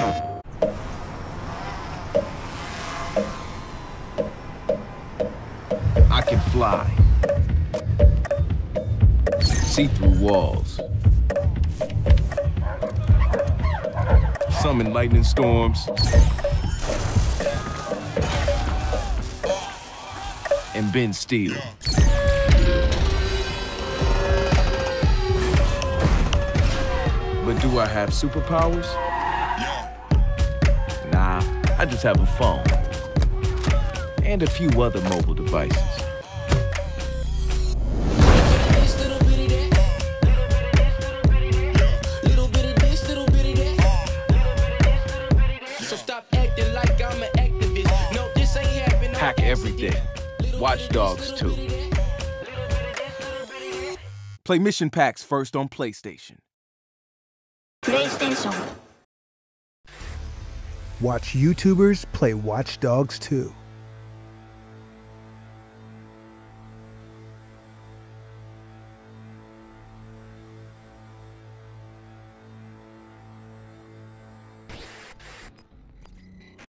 I can fly. See through walls. Summon lightning storms. And bend steel. But do I have superpowers? I just have a phone. And a few other mobile devices. Hack every day. Watch Dogs 2. Play mission packs first on PlayStation. PlayStation Watch YouTubers play Watch Dogs 2.